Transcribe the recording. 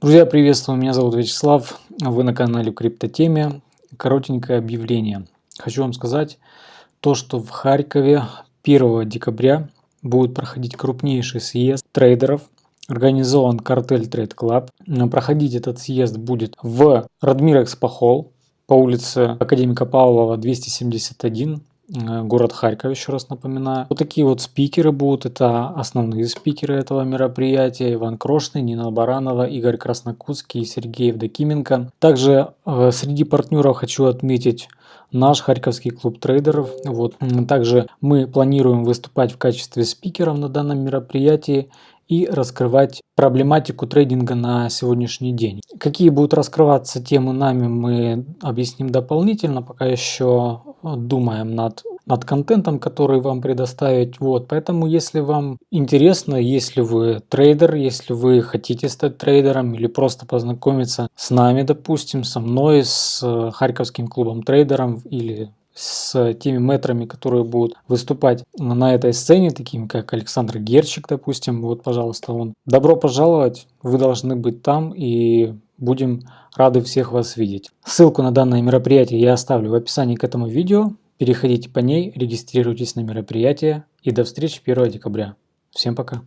Друзья, приветствую, меня зовут Вячеслав, вы на канале Криптотеме. Коротенькое объявление. Хочу вам сказать то, что в Харькове 1 декабря будет проходить крупнейший съезд трейдеров, организован картель Trade Club. Проходить этот съезд будет в Радмир Экспохол по улице Академика Павлова 271 Э, город Харьков, еще раз напоминаю. Вот такие вот спикеры будут, это основные спикеры этого мероприятия. Иван Крошный, Нина Баранова, Игорь Краснокутский Сергей Евдокименко. Также э, среди партнеров хочу отметить наш Харьковский клуб трейдеров. Вот. Также мы планируем выступать в качестве спикеров на данном мероприятии и раскрывать проблематику трейдинга на сегодняшний день. Какие будут раскрываться темы нами, мы объясним дополнительно, пока еще думаем над, над контентом, который вам предоставить. Вот, поэтому если вам интересно, если вы трейдер, если вы хотите стать трейдером или просто познакомиться с нами, допустим, со мной, с Харьковским клубом трейдером или с теми метрами, которые будут выступать на этой сцене, такими как Александр Герчик, допустим. Вот, пожалуйста, он. Добро пожаловать, вы должны быть там и будем рады всех вас видеть. Ссылку на данное мероприятие я оставлю в описании к этому видео. Переходите по ней, регистрируйтесь на мероприятие и до встречи 1 декабря. Всем пока!